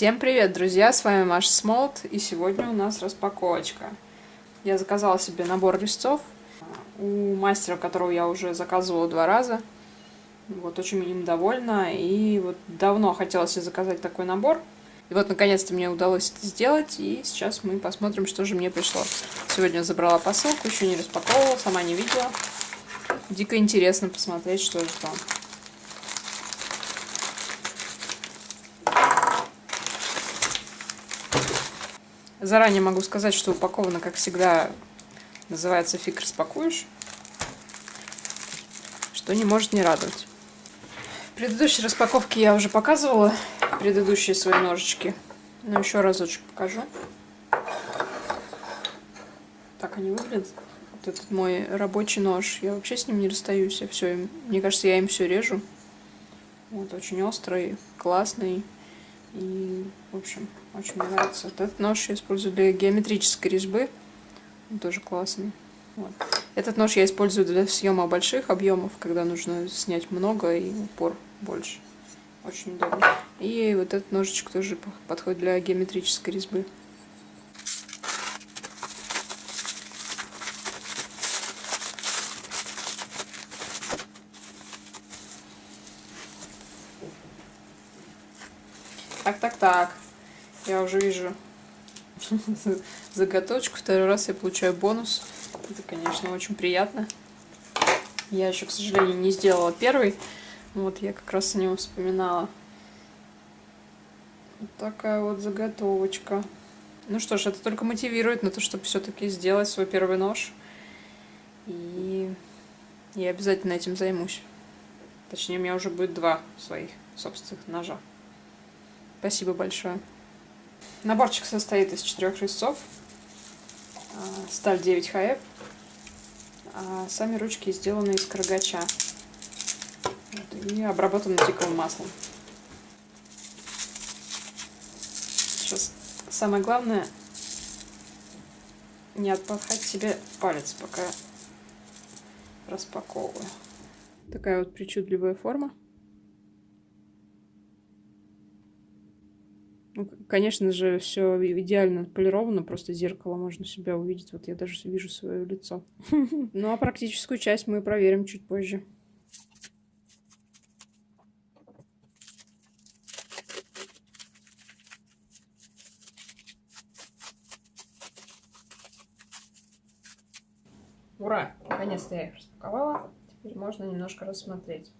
Всем привет, друзья! С вами Маша Смолт, и сегодня у нас распаковочка. Я заказала себе набор резцов у мастера, которого я уже заказывала два раза. Вот, очень им довольна, и вот давно хотела себе заказать такой набор. И вот, наконец-то, мне удалось это сделать, и сейчас мы посмотрим, что же мне пришло. Сегодня забрала посылку, еще не распаковывала, сама не видела. Дико интересно посмотреть, что же там. Заранее могу сказать, что упаковано, как всегда, называется «Фиг распакуешь», что не может не радовать. В предыдущей распаковке я уже показывала предыдущие свои ножички, но еще разочек покажу. Так они выглядят. Вот этот мой рабочий нож, я вообще с ним не расстаюсь, я все, мне кажется, я им все режу. Вот, очень острый, классный. И, в общем, очень нравится. Вот этот нож я использую для геометрической резьбы. Он тоже классный. Вот. Этот нож я использую для съема больших объемов, когда нужно снять много и упор больше. Очень удобно. И вот этот ножичек тоже подходит для геометрической резьбы. Так, так, так. Я уже вижу заготовочку. Второй раз я получаю бонус. Это, конечно, очень приятно. Я еще, к сожалению, не сделала первый. Вот я как раз о нем вспоминала. Вот такая вот заготовочка. Ну что ж, это только мотивирует на то, чтобы все-таки сделать свой первый нож. И я обязательно этим займусь. Точнее, у меня уже будет два своих собственных ножа. Спасибо большое. Наборчик состоит из четырех резцов. А, сталь 9 ХФ. А сами ручки сделаны из каргача. Вот, и обработаны тиковым маслом. Сейчас самое главное не отпахать себе палец, пока распаковываю. Такая вот причудливая форма. Ну, конечно же, все идеально полировано, просто зеркало можно себя увидеть. Вот я даже вижу свое лицо. Ну а практическую часть мы проверим чуть позже. Ура! Наконец-то я их распаковала. Теперь можно немножко рассмотреть.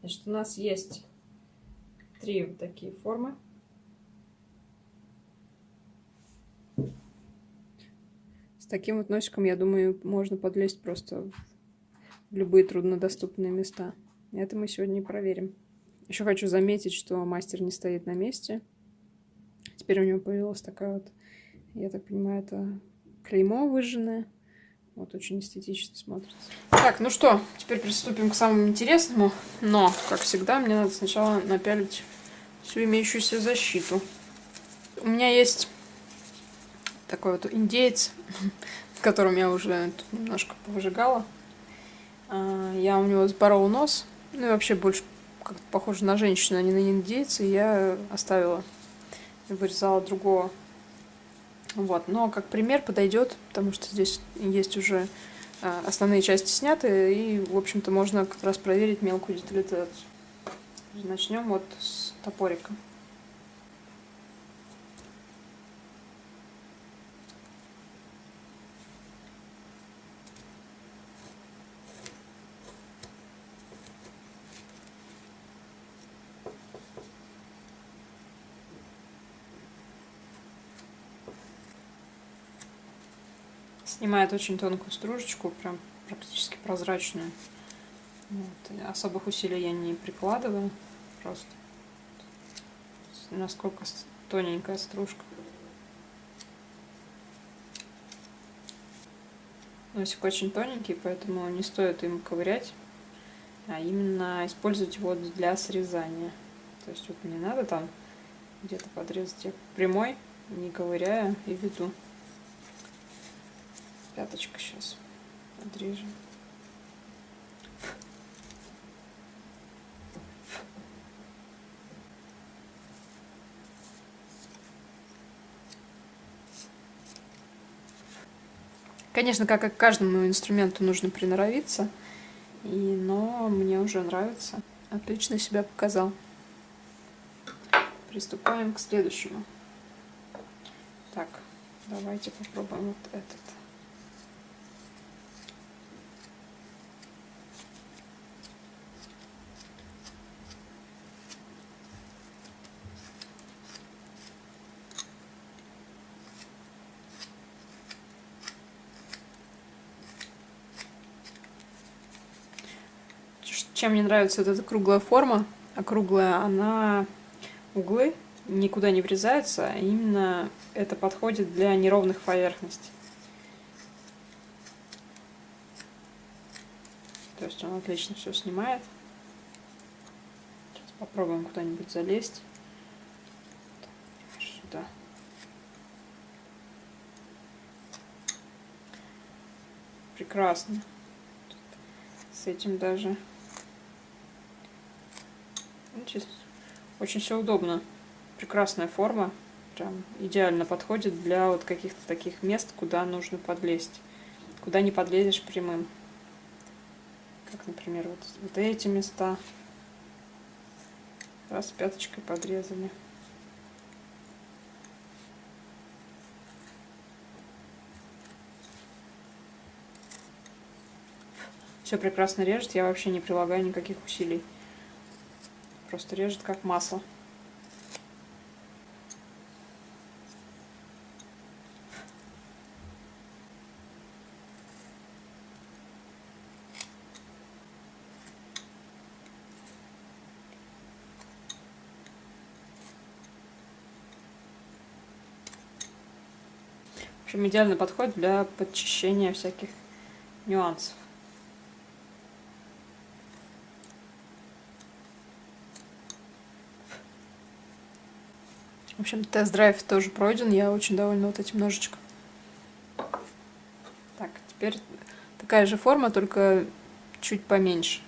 Значит, у нас есть три вот такие формы. Таким вот носиком, я думаю, можно подлезть просто в любые труднодоступные места. Это мы сегодня проверим. Еще хочу заметить, что мастер не стоит на месте. Теперь у него появилась такая вот, я так понимаю, это клеймо выжженное. Вот очень эстетично смотрится. Так, ну что, теперь приступим к самому интересному. Но, как всегда, мне надо сначала напялить всю имеющуюся защиту. У меня есть такой вот индеец, в котором я уже немножко повыжигала. А, я у него сборола нос, ну и вообще больше как-то похоже на женщину, а не на индейца, и я оставила вырезала другого. Вот, но как пример подойдет, потому что здесь есть уже а, основные части сняты, и, в общем-то, можно как раз проверить мелкую детализацию. Начнем вот с топорика. Снимает очень тонкую стружечку, прям практически прозрачную. Вот. Особых усилий я не прикладываю, просто насколько тоненькая стружка. Носик очень тоненький, поэтому не стоит им ковырять, а именно использовать его для срезания. То есть вот не надо там где-то подрезать, я прямой, не ковыряя и веду Пяточка сейчас отрежем. Конечно, как и к каждому инструменту нужно приноровиться, и, но мне уже нравится. Отлично себя показал. Приступаем к следующему. Так, давайте попробуем вот этот. Чем мне нравится вот эта круглая форма, округлая, она углы никуда не врезаются, а именно это подходит для неровных поверхностей. То есть он отлично все снимает. Сейчас попробуем куда-нибудь залезть. Сюда. Прекрасно. С этим даже очень все удобно. Прекрасная форма. Прям идеально подходит для вот каких-то таких мест, куда нужно подлезть. Куда не подлезешь прямым. Как, например, вот, вот эти места. Раз пяточкой подрезали. Все прекрасно режет, я вообще не прилагаю никаких усилий. Просто режет как масло. В общем, идеально подходит для подчищения всяких нюансов. В общем, тест-драйв тоже пройден, я очень довольна вот этим ножичком. Так, теперь такая же форма, только чуть поменьше.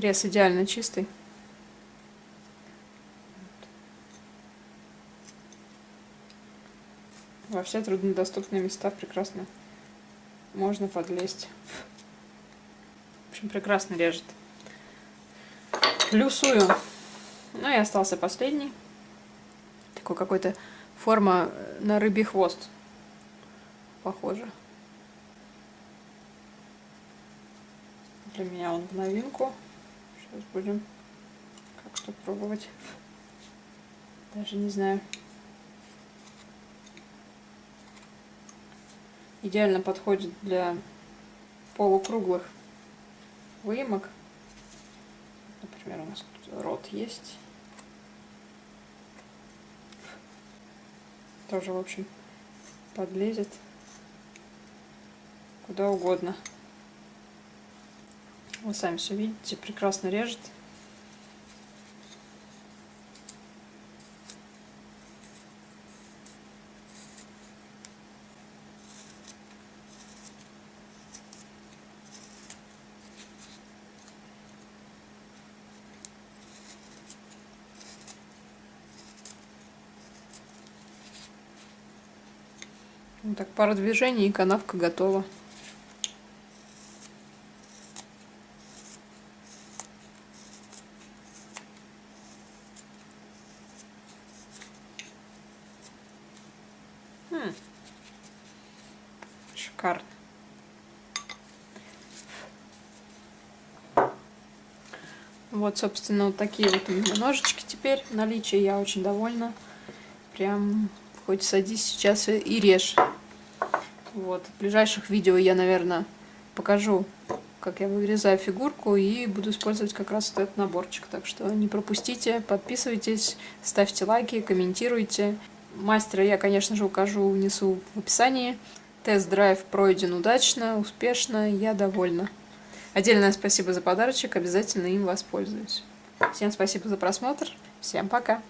Рез идеально чистый. Во все труднодоступные места прекрасно можно подлезть. В общем, прекрасно режет. Плюсую. Ну и остался последний. Такой какой-то форма на рыбий хвост. Похоже. Для меня он в новинку. Сейчас будем как-то пробовать. Даже не знаю. Идеально подходит для полукруглых выемок. Например, у нас тут рот есть. Тоже, в общем, подлезет куда угодно. Вы сами все видите, прекрасно режет. Вот так, пара движений и канавка готова. Шикарно. Вот, собственно, вот такие вот у меня ножички теперь в наличии. Я очень довольна. Прям хоть садись сейчас и режь. Вот, в ближайших видео я, наверное, покажу, как я вырезаю фигурку и буду использовать как раз вот этот наборчик. Так что не пропустите, подписывайтесь, ставьте лайки, комментируйте. Мастера я, конечно же, укажу, внесу в описании. Тест-драйв пройден удачно, успешно, я довольна. Отдельное спасибо за подарочек, обязательно им воспользуюсь. Всем спасибо за просмотр, всем пока!